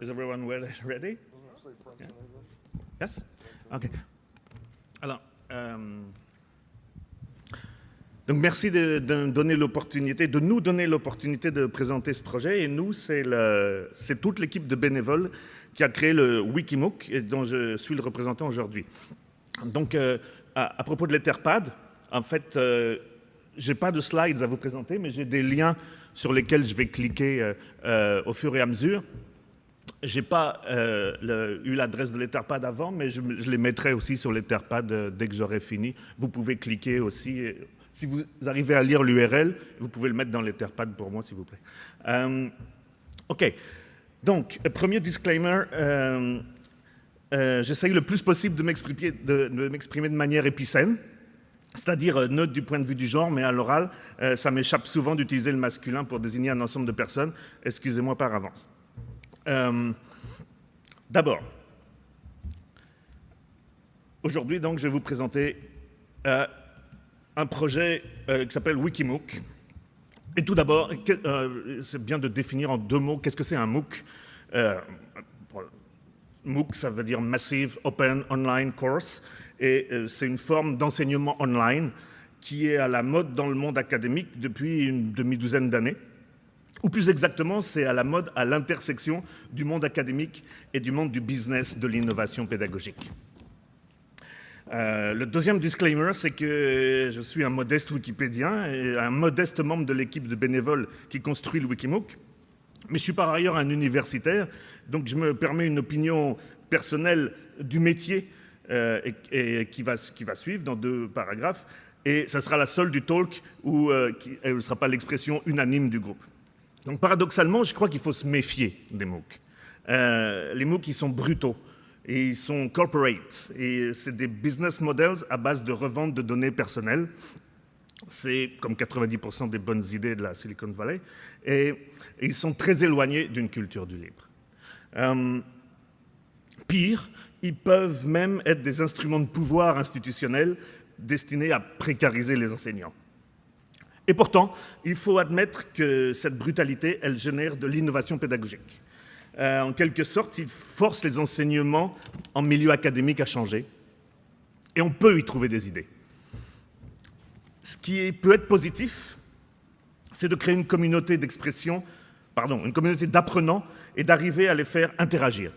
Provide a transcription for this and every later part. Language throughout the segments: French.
Is everyone ready? Yeah. Yes? OK. Alors, euh, donc merci de, de donner l'opportunité, de nous donner l'opportunité de présenter ce projet. Et nous, c'est toute l'équipe de bénévoles qui a créé le Wikimook et dont je suis le représentant aujourd'hui. Donc, euh, à, propos de l'Etherpad, en fait, euh, j'ai pas de slides à vous présenter, mais j'ai des liens sur lesquels je vais cliquer au fur et à mesure. J'ai pas eu l'adresse de l'Etherpad avant, mais je, les mettrai aussi sur l'Etherpad dès que j'aurai fini. Vous pouvez cliquer aussi. Si vous arrivez à lire l'URL, vous pouvez le mettre dans l'Etherpad pour moi, s'il vous plaît. OK. Donc, premier disclaimer, euh, euh, j'essaye le plus possible de m'exprimer de, manière épicène, c'est-à-dire euh, neutre du point de vue du genre, mais à l'oral, ça m'échappe souvent d'utiliser le masculin pour désigner un ensemble de personnes. Excusez-moi par avance. D'abord, aujourd'hui, donc, je vais vous présenter un projet qui s'appelle Wikimook, et tout d'abord, euh, c'est bien de définir en deux mots qu'est-ce que c'est un MOOC. Euh, MOOC, ça veut dire Massive Open Online Course, et euh, c'est une forme d'enseignement online qui est à la mode dans le monde académique depuis une demi-douzaine d'années. Ou plus exactement, c'est à la mode à l'intersection du monde académique et du monde du business de l'innovation pédagogique. Euh, le deuxième disclaimer, c'est que je suis un modeste Wikipédien et un modeste membre de l'équipe de bénévoles qui construit le Wikimook. Mais je suis par ailleurs un universitaire, donc je me permets une opinion personnelle du métier euh, et, qui, va, qui, suivre dans deux paragraphes. Et ça sera la seule du talk où euh, elle ne sera pas l'expression unanime du groupe. Donc paradoxalement, je crois qu'il faut se méfier des MOOC. les MOOC, ils sont brutaux et ils sont corporate. Et c'est des business models à base de revente de données personnelles. C'est comme 90% des bonnes idées de la Silicon Valley. Et, ils sont très éloignés d'une culture du libre. Euh, pire, ils peuvent même être des instruments de pouvoir institutionnel destinés à précariser les enseignants. Et pourtant, il faut admettre que cette brutalité, elle génère de l'innovation pédagogique. Euh, en quelque sorte, il force les enseignements en milieu académique à changer. Et on peut y trouver des idées. Ce qui peut être positif, c'est de créer une communauté d'expression, pardon, une communauté d'apprenants et d'arriver à les faire interagir.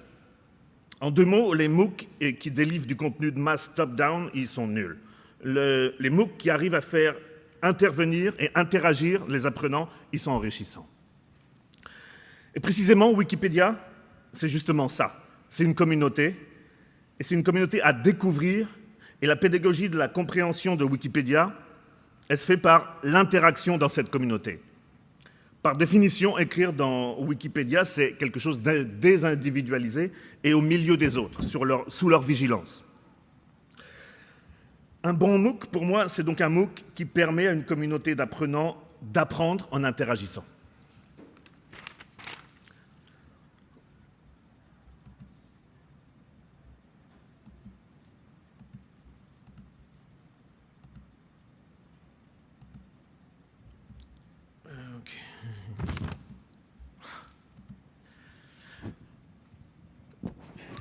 En deux mots, les MOOC qui délivrent du contenu de masse top-down, ils sont nuls. les MOOC qui arrivent à faire intervenir et interagir les apprenants, ils sont enrichissants. Et précisément, Wikipédia, c'est justement ça. C'est une communauté, et c'est une communauté à découvrir, et la pédagogie de la compréhension de Wikipédia, elle se fait par l'interaction dans cette communauté. Par définition, écrire dans Wikipédia, c'est quelque chose de désindividualisé et au milieu des autres, sous leur vigilance. Un bon MOOC, pour moi, c'est donc un MOOC qui permet à une communauté d'apprenants d'apprendre en interagissant.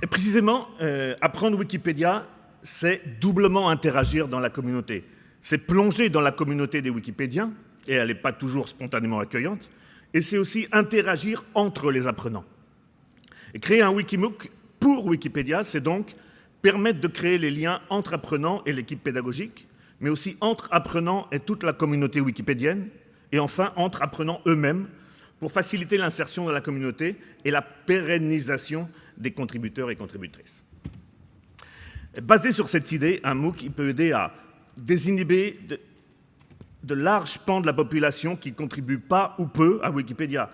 Et précisément, euh, apprendre Wikipédia, c'est doublement interagir dans la communauté. C'est plonger dans la communauté des Wikipédiens, et elle n'est pas toujours spontanément accueillante, et c'est aussi interagir entre les apprenants. Et créer un Wikimook pour Wikipédia, c'est donc permettre de créer les liens entre apprenants et l'équipe pédagogique, mais aussi entre apprenants et toute la communauté wikipédienne, et enfin entre apprenants eux-mêmes, pour faciliter l'insertion dans la communauté et la pérennisation des contributeurs et contributrices. Basé sur cette idée, un MOOC peut aider à désinhiber de, larges pans de la population qui ne contribuent pas ou peu à Wikipédia.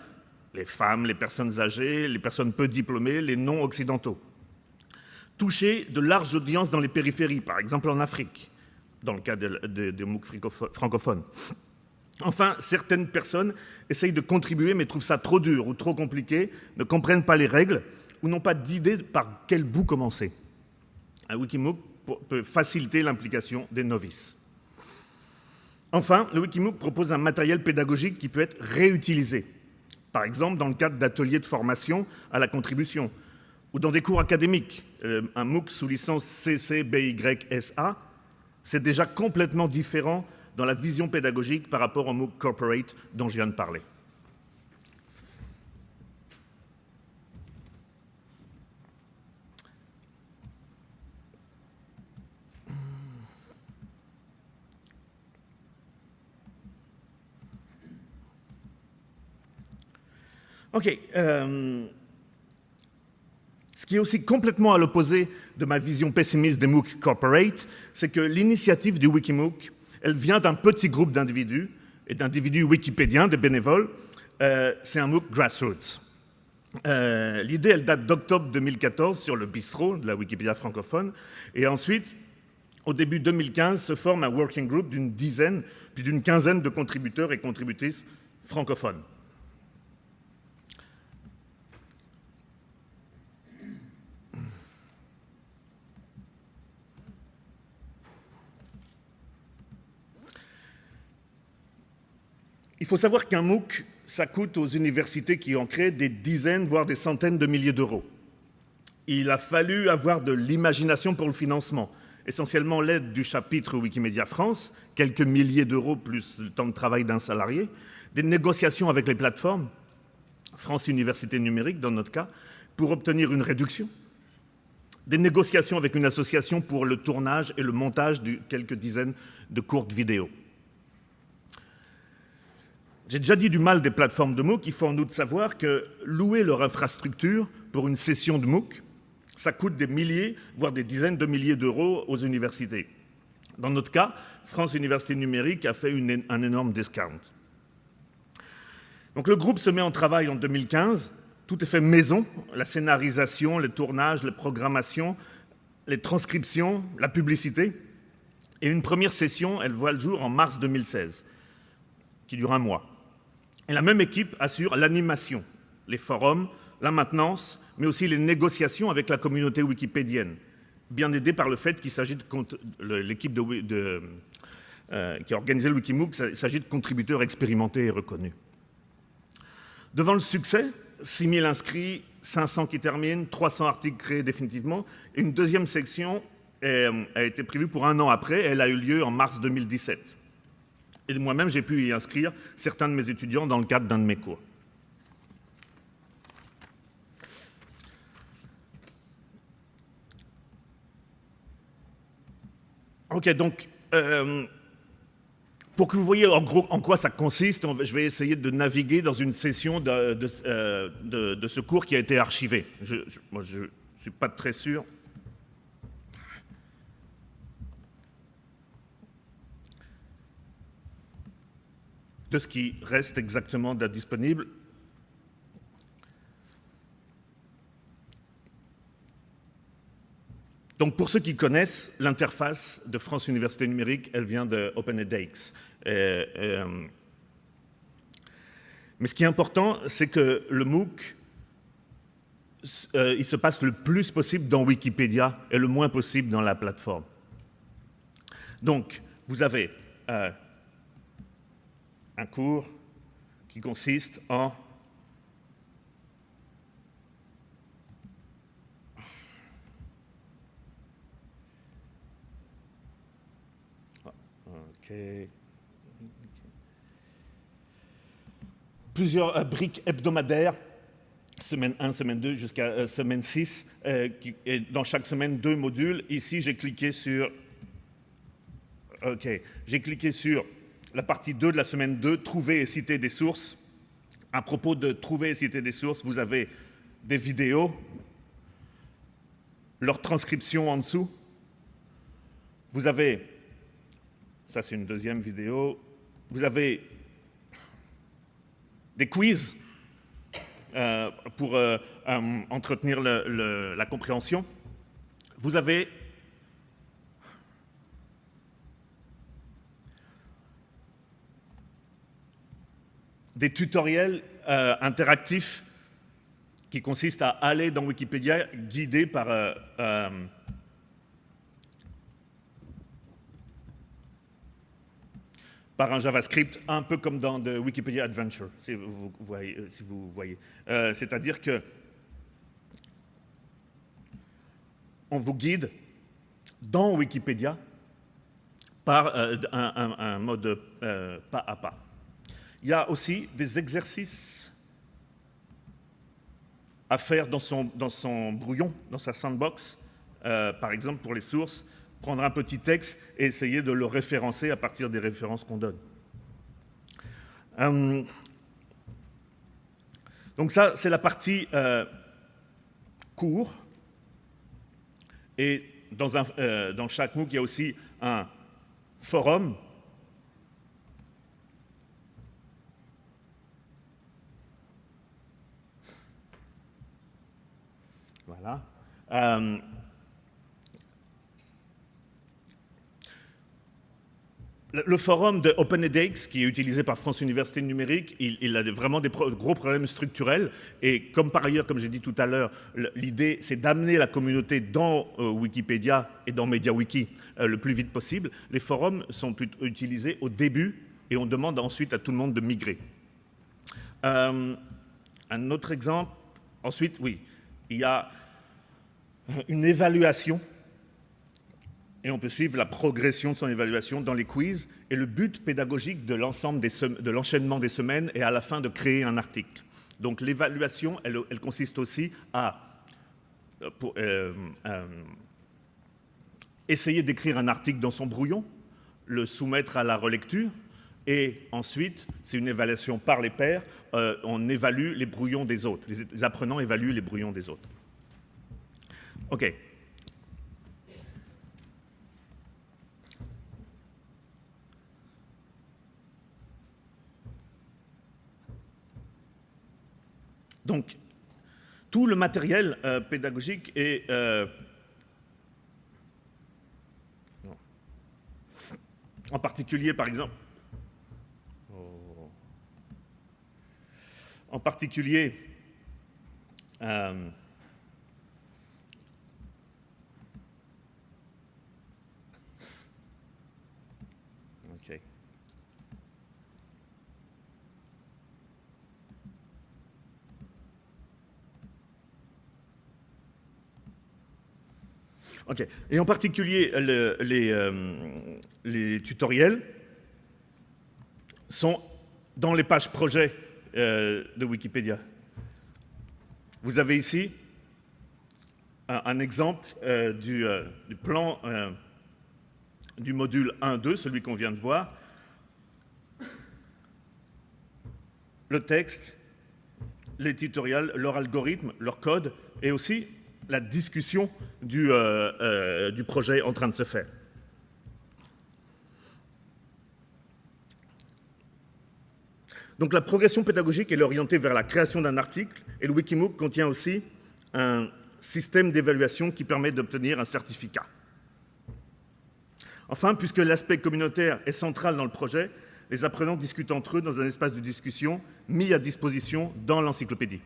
Les femmes, les personnes âgées, les personnes peu diplômées, les non-occidentaux. Toucher de larges audiences dans les périphéries, par exemple en Afrique, dans le cas des MOOC francophones. Enfin, certaines personnes essayent de contribuer mais trouvent ça trop dur ou trop compliqué, ne comprennent pas les règles ou n'ont pas d'idée par quel bout commencer. Un Wikimook peut faciliter l'implication des novices. Enfin, le Wikimook propose un matériel pédagogique qui peut être réutilisé. par exemple dans le cadre d'ateliers de formation à la contribution, ou dans des cours académiques. Euh, un MOOC sous licence CCBYSA, c'est déjà complètement différent dans la vision pédagogique par rapport au MOOC Corporate dont je viens de parler. OK. Euh, ce qui est aussi complètement à l'opposé de ma vision pessimiste des MOOC Corporate, c'est que l'initiative du Wikimook, elle vient d'un petit groupe d'individus, et d'individus wikipédiens, des bénévoles. Euh, c'est un MOOC grassroots. Euh, l'idée, elle date d'octobre 2014 sur le bistrot de la Wikipédia francophone. Et ensuite, au début 2015, se forme un working group d'une dizaine, puis d'une quinzaine de contributeurs et contributrices francophones. Il faut savoir qu'un MOOC, ça coûte aux universités qui ont créé des dizaines, voire des centaines de milliers d'euros. Il a fallu avoir de l'imagination pour le financement, essentiellement l'aide du chapitre Wikimedia France, quelques milliers d'euros plus le temps de travail d'un salarié, des négociations avec les plateformes, France Université Numérique dans notre cas, pour obtenir une réduction, des négociations avec une association pour le tournage et le montage de quelques dizaines de courtes vidéos. J'ai déjà dit du mal des plateformes de MOOC, il faut en outre savoir que louer leur infrastructure pour une session de MOOC, ça coûte des milliers, voire des dizaines de milliers d'euros aux universités. Dans notre cas, France Université Numérique a fait un énorme discount. Donc le groupe se met en travail en 2015, tout est fait maison, la scénarisation, le tournage, la programmation, les transcriptions, la publicité. Et une première session, elle voit le jour en mars 2016, qui dure un mois. Et la même équipe assure l'animation, les forums, la maintenance, mais aussi les négociations avec la communauté wikipédienne, bien aidée par le fait qu'il s'agit de l'équipe euh, qui a organisé le Wikimook, il s'agit de contributeurs expérimentés et reconnus. Devant le succès, 6 000 inscrits, 500 qui terminent, 300 articles créés définitivement, une deuxième section a été prévue pour un an après, elle a eu lieu en mars 2017. Et moi-même, j'ai pu y inscrire certains de mes étudiants dans le cadre d'un de mes cours. Ok, donc, euh, pour que vous voyez en quoi ça consiste, je vais essayer de naviguer dans une session de, euh, ce cours qui a été archivé. Je ne suis pas très sûr de ce qui reste exactement disponible. Donc pour ceux qui connaissent, l'interface de France Université Numérique, elle vient de OpenEDX. Euh, euh, mais ce qui est important, c'est que le MOOC, euh, il se passe le plus possible dans Wikipédia et le moins possible dans la plateforme. Donc, vous avez un cours qui consiste en plusieurs euh, briques hebdomadaires, semaine 1, semaine 2 jusqu'à euh, semaine 6, euh, et dans chaque semaine deux modules. Ici, j'ai cliqué sur OK, j'ai cliqué sur la partie 2 de la semaine 2, trouver et citer des sources. À propos de trouver et citer des sources, vous avez des vidéos, leur transcription en dessous. Vous avez, ça c'est une deuxième vidéo, vous avez des quiz euh, pour euh, euh, entretenir la compréhension. Vous avez des tutoriels euh, interactifs qui consistent à aller dans Wikipédia guidé par euh, euh, par un JavaScript, un peu comme dans de Wikipedia Adventure, si vous voyez. Si voyez. C'est-à-dire que on vous guide dans Wikipédia par un, un, mode pas à pas. Il y a aussi des exercices à faire dans son, dans son brouillon, dans sa sandbox, euh, par exemple pour les sources, prendre un petit texte et essayer de le référencer à partir des références qu'on donne. Euh, donc ça, c'est la partie euh. Et dans, un, euh, dans chaque MOOC, il y a aussi un forum Euh, le forum de OpenEDX, qui est utilisé par France Université Numérique, il, a vraiment des gros problèmes structurels. Et comme par ailleurs, comme j'ai dit tout à l'heure, l'idée, c'est d'amener la communauté dans euh, Wikipédia et dans MediaWiki euh, le plus vite possible. Les forums sont utilisés au début et on demande ensuite à tout le monde de migrer. Un autre exemple, ensuite, oui, il y a une évaluation et on peut suivre la progression de son évaluation dans les quiz et le but pédagogique de l'ensemble de l'enchaînement des semaines est à la fin de créer un article. Donc l'évaluation, elle, consiste aussi à pour, euh, euh, essayer d'écrire un article dans son brouillon, le soumettre à la relecture, et ensuite, c'est une évaluation par les pairs, euh, on évalue les brouillons des autres. Les apprenants évaluent les brouillons des autres. OK. Donc, tout le matériel euh, pédagogique est euh, en particulier, par exemple, en particulier, euh, Et en particulier, euh, les, tutoriels sont dans les pages projet euh, de Wikipédia. Vous avez ici un, exemple euh, du, du, plan du module 1.2, celui qu'on vient de voir. Le texte, les tutoriels, leur algorithme, leur code, et aussi la discussion du, euh, euh, du projet en train de se faire. Donc la progression pédagogique est orientée vers la création d'un article et le Wikimook contient aussi un système d'évaluation qui permet d'obtenir un certificat. Enfin, puisque l'aspect communautaire est central dans le projet, les apprenants discutent entre eux dans un espace de discussion mis à disposition dans l'encyclopédie.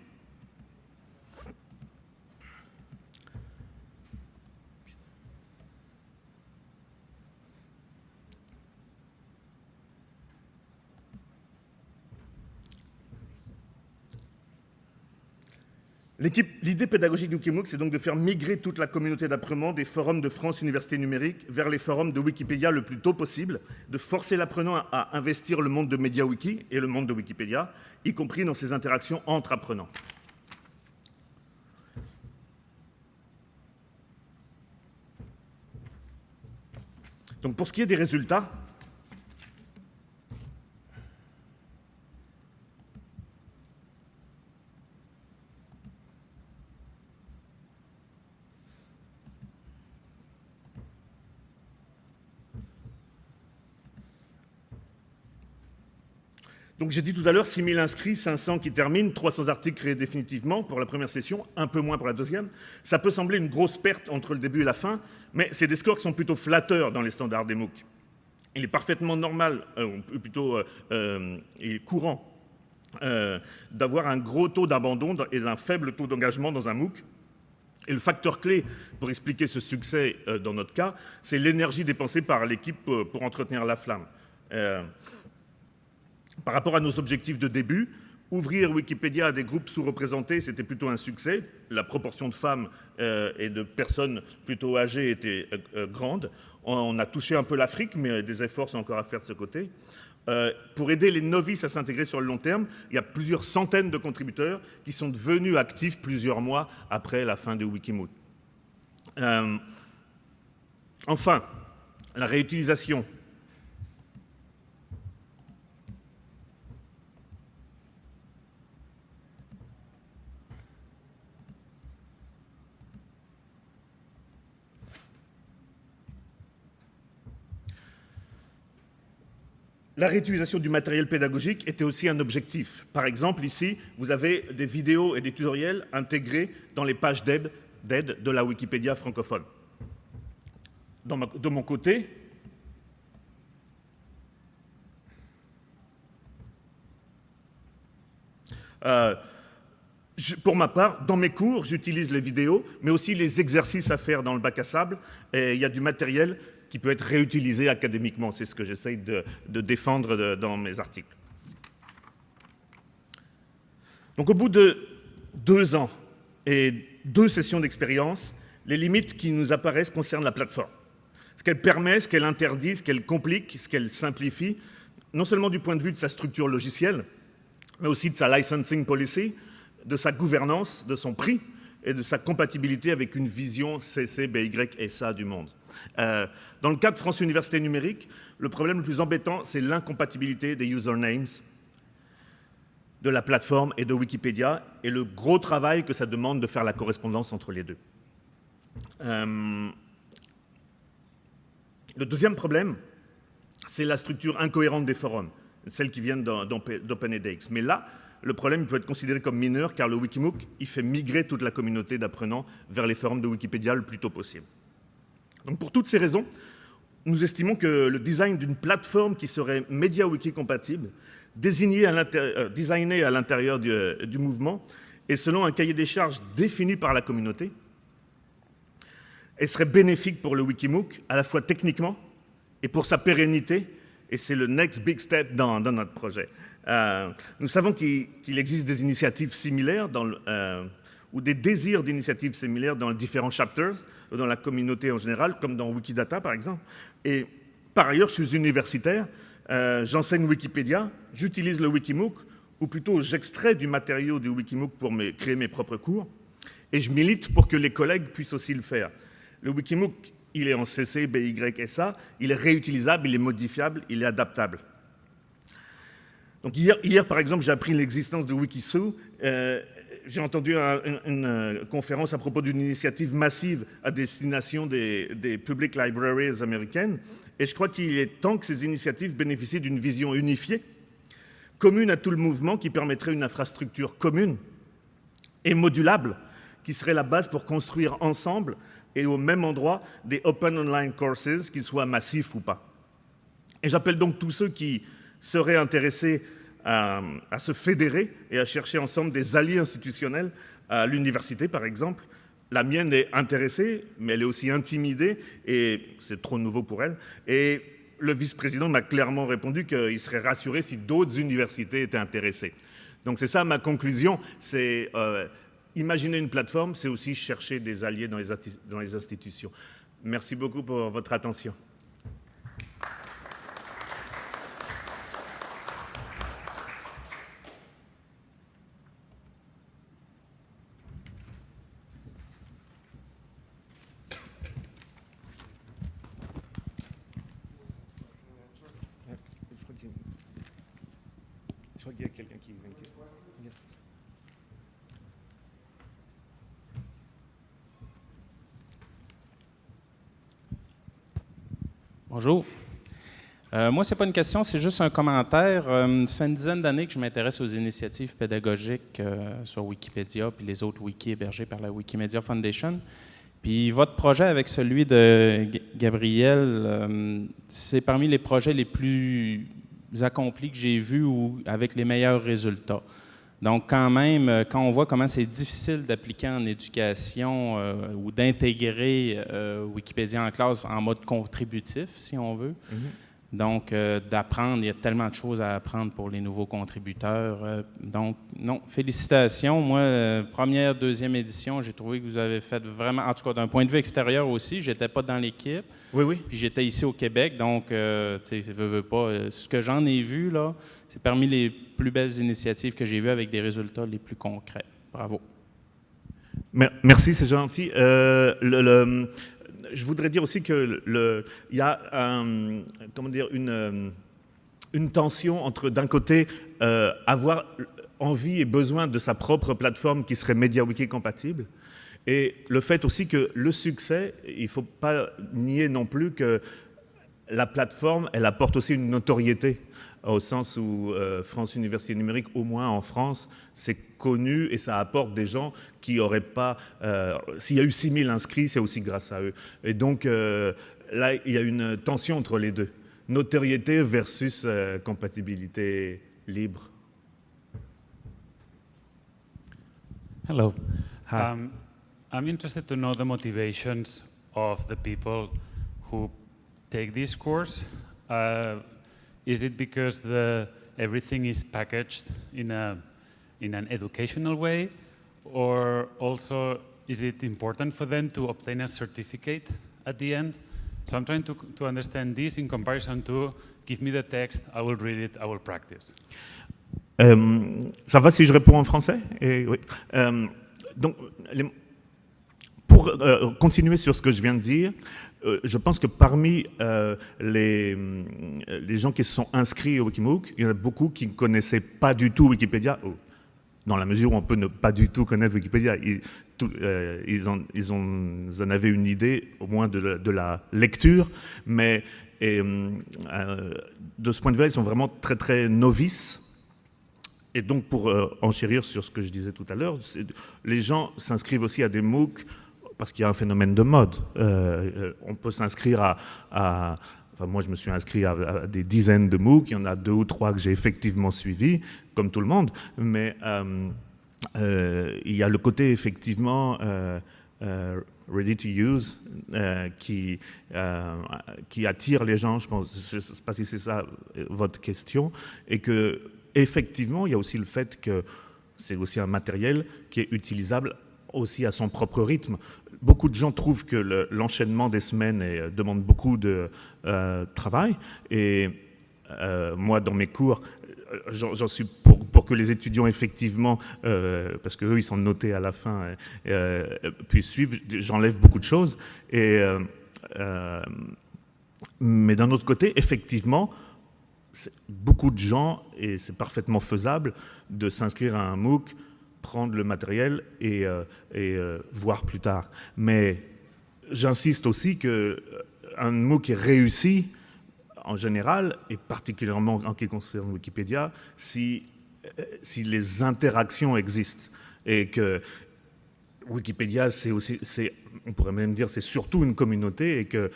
L'idée pédagogique du Wikimook, c'est donc de faire migrer toute la communauté d'apprenants des forums de France Université Numérique vers les forums de Wikipédia le plus tôt possible, de forcer l'apprenant à investir le monde de MediaWiki et le monde de Wikipédia, y compris dans ses interactions entre apprenants. Donc pour ce qui est des résultats, Donc j'ai dit tout à l'heure 6 000 inscrits, 500 qui terminent, 300 articles créés définitivement pour la première session, un peu moins pour la deuxième. Ça peut sembler une grosse perte entre le début et la fin, mais c'est des scores qui sont plutôt flatteurs dans les standards des MOOC. Il est parfaitement normal, euh, plutôt euh, euh, courant, d'avoir un gros taux d'abandon et un faible taux d'engagement dans un MOOC. Et le facteur clé pour expliquer ce succès dans notre cas, c'est l'énergie dépensée par l'équipe pour entretenir la flamme. Euh, Par rapport à nos objectifs de début, ouvrir Wikipédia à des groupes sous-représentés, c'était plutôt un succès. La proportion de femmes euh, et de personnes plutôt âgées était euh, euh, grande. On a touché un peu l'Afrique, mais des efforts sont encore à faire de ce côté. pour aider les novices à s'intégrer sur le long terme, il y a plusieurs centaines de contributeurs qui sont devenus actifs plusieurs mois après la fin de Wikimoot. enfin, la réutilisation La réutilisation du matériel pédagogique était aussi un objectif. Par exemple, ici, vous avez des vidéos et des tutoriels intégrés dans les pages d'aide de la Wikipédia francophone. de mon côté, euh, pour ma part, dans mes cours, j'utilise les vidéos, mais aussi les exercices à faire dans le bac à sable. Et il y a du matériel qui peut être réutilisé académiquement. C'est ce que j'essaye de, défendre dans mes articles. Donc au bout de deux ans et deux sessions d'expérience, les limites qui nous apparaissent concernent la plateforme. Ce qu'elle permet, ce qu'elle interdit, ce qu'elle complique, ce qu'elle simplifie, non seulement du point de vue de sa structure logicielle, mais aussi de sa licensing policy, de sa gouvernance, de son prix et de sa compatibilité avec une vision CC, BY, SA du monde. Euh, dans le cas de France Université Numérique, le problème le plus embêtant, c'est l'incompatibilité des usernames de la plateforme et de Wikipédia et le gros travail que ça demande de faire la correspondance entre les deux. Euh, le deuxième problème, c'est la structure incohérente des forums, celles qui viennent d'OpenEDX. Mais là, le problème peut être considéré comme mineur car le Wikimook, il fait migrer toute la communauté d'apprenants vers les forums de Wikipédia le plus tôt possible. Donc pour toutes ces raisons, nous estimons que le design d'une plateforme qui serait MediaWiki compatible, euh, designée à l'intérieur du, mouvement et selon un cahier des charges défini par la communauté, serait bénéfique pour le Wikimook, à la fois techniquement et pour sa pérennité, et c'est le next big step dans, notre projet. Euh, nous savons qu'il existe des initiatives similaires euh, ou des désirs d'initiatives similaires dans différents chapters, dans la communauté en général, comme dans Wikidata par exemple. Et par ailleurs, je suis universitaire, euh, j'enseigne Wikipédia, j'utilise le Wikimook, ou plutôt j'extrais du matériau du Wikimook pour créer mes propres cours, et je milite pour que les collègues puissent aussi le faire. Le Wikimook, il est en CC, BY, SA, il est réutilisable, il est modifiable, il est adaptable. Donc hier, hier par exemple, j'ai appris l'existence de Wikisou. Euh, j'ai entendu une, euh, conférence à propos d'une initiative massive à destination des, public libraries américaines, et je crois qu'il est temps que ces initiatives bénéficient d'une vision unifiée, commune à tout le mouvement, qui permettrait une infrastructure commune et modulable, qui serait la base pour construire ensemble et au même endroit des Open Online Courses, qu'ils soient massifs ou pas. Et j'appelle donc tous ceux qui seraient intéressés à, se fédérer et à chercher ensemble des alliés institutionnels à l'université, par exemple. La mienne est intéressée, mais elle est aussi intimidée, et c'est trop nouveau pour elle. Et le vice-président m'a clairement répondu qu'il serait rassuré si d'autres universités étaient intéressées. Donc c'est ça ma conclusion, c'est euh, imaginer une plateforme, c'est aussi chercher des alliés dans les institutions. Merci beaucoup pour votre attention. Bonjour. Euh, moi, ce n'est pas une question, c'est juste un commentaire. Euh, ça fait une dizaine d'années que je m'intéresse aux initiatives pédagogiques euh, sur Wikipédia puis les autres wikis hébergés par la Wikimedia Foundation. Puis votre projet avec celui de Gabriel, c'est parmi les projets les plus accomplis que j'ai vus ou avec les meilleurs résultats. Donc, quand même, euh, quand on voit comment c'est difficile d'appliquer en éducation euh, ou d'intégrer euh, Wikipédia en classe en mode contributif, si on veut, Donc, euh, d'apprendre, il y a tellement de choses à apprendre pour les nouveaux contributeurs. Euh, donc, non, félicitations. Moi, euh, première, deuxième édition, j'ai trouvé que vous avez fait vraiment, en tout cas d'un point de vue extérieur aussi, j'étais pas dans l'équipe. Oui, oui. Puis j'étais ici au Québec, donc, tu sais, veux, veux pas. ce que j'en ai vu, là, c'est parmi les plus belles initiatives que j'ai vues avec des résultats les plus concrets. Bravo. Merci, c'est gentil. le, je voudrais dire aussi qu'il y a comment dire, une, une tension entre, d'un côté, euh, avoir envie et besoin de sa propre plateforme qui serait MediaWiki compatible, et le fait aussi que le succès, il ne faut pas nier non plus que la plateforme, elle apporte aussi une notoriété au sens où euh, France Université Numérique, au moins en France, c'est connu et ça apporte des gens qui n'auraient pas... Euh, s'il y a eu 6000 inscrits, c'est aussi grâce à eux. Et donc euh, là, il y a une tension entre les deux. Notoriété versus compatibilité libre. Hello. Um, I'm interested to know the motivations of the people who take this course. Uh, Is it because the, everything is packaged in, a, in an educational way? Or also, is it important for them to obtain a certificate at the end? So I'm trying to, to understand this in comparison to give me the text, I will read it, I will practice. Euh, ça va si je réponds en français Et, oui. euh, donc, les, pour euh, continuer sur ce que je viens de dire, euh, je pense que parmi euh, les, gens qui se sont inscrits au Wikimook, il y en a beaucoup qui ne connaissaient pas du tout Wikipédia, dans la mesure où on peut ne pas du tout connaître Wikipédia. Ils, en, avaient une idée, au moins de la, lecture, mais de ce point de vue, ils sont vraiment très très novices. Et donc, pour enchérir sur ce que je disais tout à l'heure, les gens s'inscrivent aussi à des MOOC parce qu'il y a un phénomène de mode. Euh, euh, on peut s'inscrire à, Enfin, moi, je me suis inscrit à, des dizaines de MOOC. Il y en a deux ou trois que j'ai effectivement suivis, comme tout le monde. Mais euh, il y a le côté effectivement ready to use qui, attire les gens. Je pense, je ne sais pas si c'est ça votre question, et que effectivement, il y a aussi le fait que c'est aussi un matériel qui est utilisable aussi à son propre rythme. Beaucoup de gens trouvent que l'enchaînement des semaines euh, demande beaucoup de euh, travail. Et euh, moi, dans mes cours, j'en suis pour, que les étudiants, effectivement, parce qu'eux, ils sont notés à la fin, puissent suivre, j'enlève beaucoup de choses. Mais d'un autre côté, effectivement, beaucoup de gens, et c'est parfaitement faisable, de s'inscrire à un MOOC prendre le matériel et, euh, et euh, voir plus tard. Mais j'insiste aussi que euh, mot qui est réussi, en général, et particulièrement en ce qui concerne Wikipédia, si, si les interactions existent et que Wikipédia, c'est aussi, on pourrait même dire, c'est surtout une communauté et que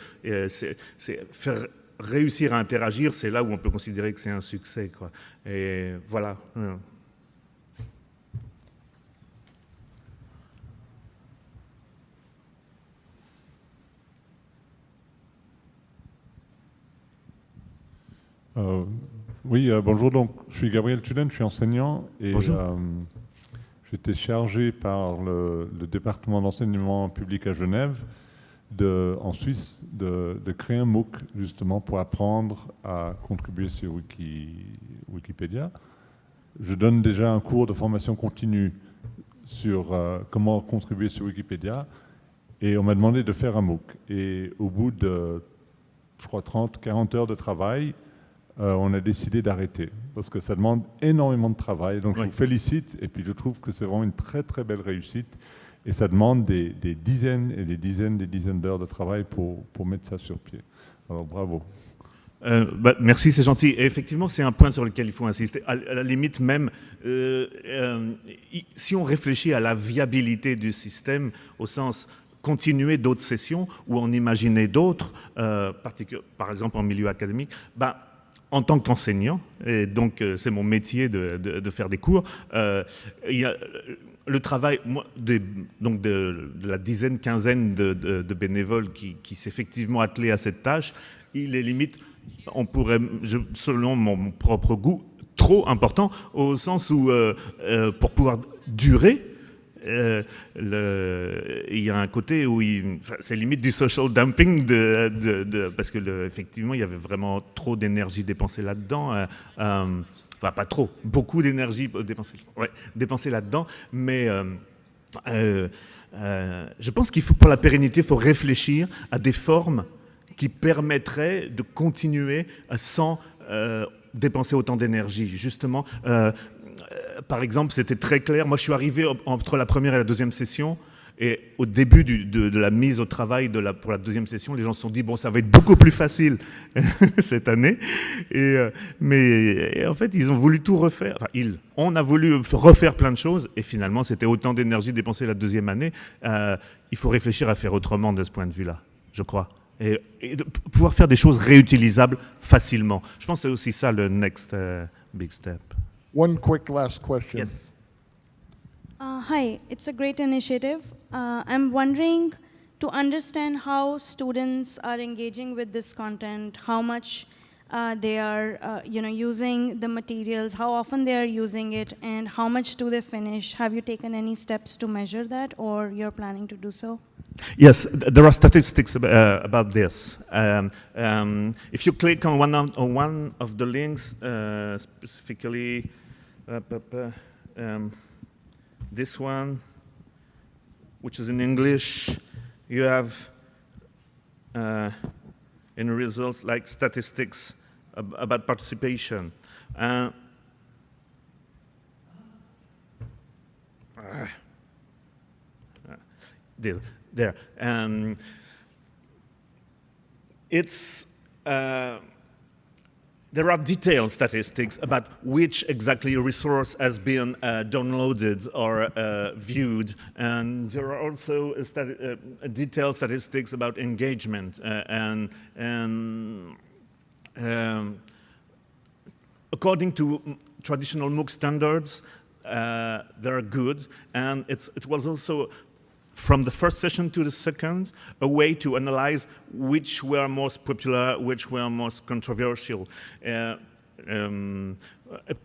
c'est faire réussir à interagir, c'est là où on peut considérer que c'est un succès. Quoi. Et voilà. Euh, oui, euh, bonjour. Donc, je suis Gabriel Tulen, je suis enseignant et euh, j'étais chargé par le, département d'enseignement public à Genève, de, en Suisse, de, créer un MOOC justement pour apprendre à contribuer sur Wikipédia. Je donne déjà un cours de formation continue sur comment contribuer sur Wikipédia et on m'a demandé de faire un MOOC. Et au bout de, je crois, 30, 40 heures de travail, euh, on a décidé d'arrêter parce que ça demande énormément de travail. Donc je vous félicite et puis je trouve que c'est vraiment une très très belle réussite et ça demande des, dizaines et des dizaines des dizaines d'heures de travail pour, pour mettre ça sur pied. Alors bravo. Euh, bah, merci, c'est gentil. Et effectivement, c'est un point sur lequel il faut insister. À, la limite même, euh, si on réfléchit à la viabilité du système au sens continuer d'autres sessions ou en imaginer d'autres, par exemple en milieu académique, bah, en tant qu'enseignant, et donc euh, c'est mon métier de, faire des cours, euh, il y a le travail donc de, la dizaine, quinzaine de, bénévoles qui, qui s'effectivement attelés à cette tâche, il est limite on pourrait, selon mon propre goût, trop important au sens où, euh, euh, pour pouvoir durer, euh, il y a un côté où c'est limite du social dumping parce que effectivement il y avait vraiment trop d'énergie dépensée là-dedans. enfin pas trop, beaucoup d'énergie dépensée, dépensée là-dedans, mais je pense qu'il faut pour la pérennité, il faut réfléchir à des formes qui permettrait de continuer sans euh, dépenser autant d'énergie. Justement, euh, euh, par exemple, c'était très clair. Moi, je suis arrivé entre la première et la deuxième session. Et au début de, la mise au travail pour la deuxième session, les gens se sont dit, bon, ça va être beaucoup plus facile cette année. Et, mais en fait, ils ont voulu tout refaire. On a voulu refaire plein de choses. Et finalement, c'était autant d'énergie dépensée la deuxième année. il faut réfléchir à faire autrement de ce point de vue-là, je crois et, pouvoir faire des choses réutilisables facilement. Je pense que c'est aussi ça le next big step. One quick last question. Yes. Uh, hi, it's a great initiative. Uh, I'm wondering to understand how students are engaging with this content, how much uh, they are uh, you know, using the materials, how often they are using it, and how much do they finish? Have you taken any steps to measure that, or you're planning to do so? Yes, there are statistics uh, about this. Um, um, if you click on one of, on one of the links, uh, specifically uh, um, this one, which is in English, you have uh, in results like statistics ab about participation. Uh, there there. Um, it's, uh, there are detailed statistics about which exactly resource has been uh, downloaded or uh, viewed, and there are also stati uh, detailed statistics about engagement uh, and, and um, according to traditional MOOC standards, uh, they're good, and it was also from the first session to the second, a way to analyze which were most popular, which were most controversial. Uh, um,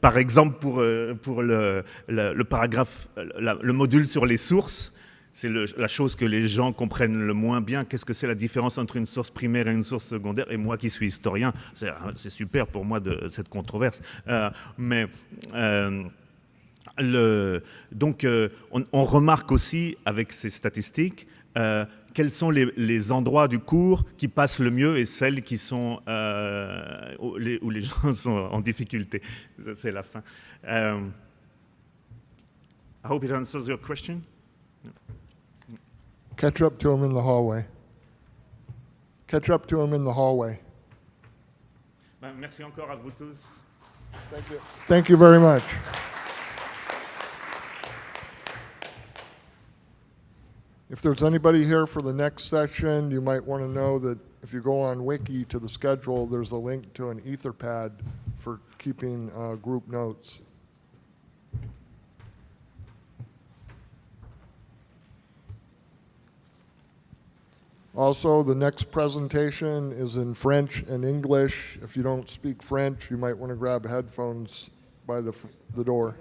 par exemple, pour, euh, pour le, le, paragraphe, la, le module sur les sources, c'est la chose que les gens comprennent le moins bien. Qu'est-ce que c'est la différence entre une source primaire et une source secondaire? Et moi qui suis historien, c'est super pour moi de cette controverse. Euh, mais euh, le, donc, euh, on, remarque aussi avec ces statistiques euh, quels sont les, endroits du cours qui passent le mieux et celles qui sont euh, où, les, où, les, gens sont en difficulté. C'est la fin. Um, I hope it answers your question. Catch up to him in the hallway. Catch up to him in the hallway. Ben, merci encore à vous tous. Thank you. Thank you very much. If there's anybody here for the next session, you might want to know that if you go on Wiki to the schedule, there's a link to an Etherpad for keeping uh, group notes. Also, the next presentation is in French and English. If you don't speak French, you might want to grab headphones by the, the door.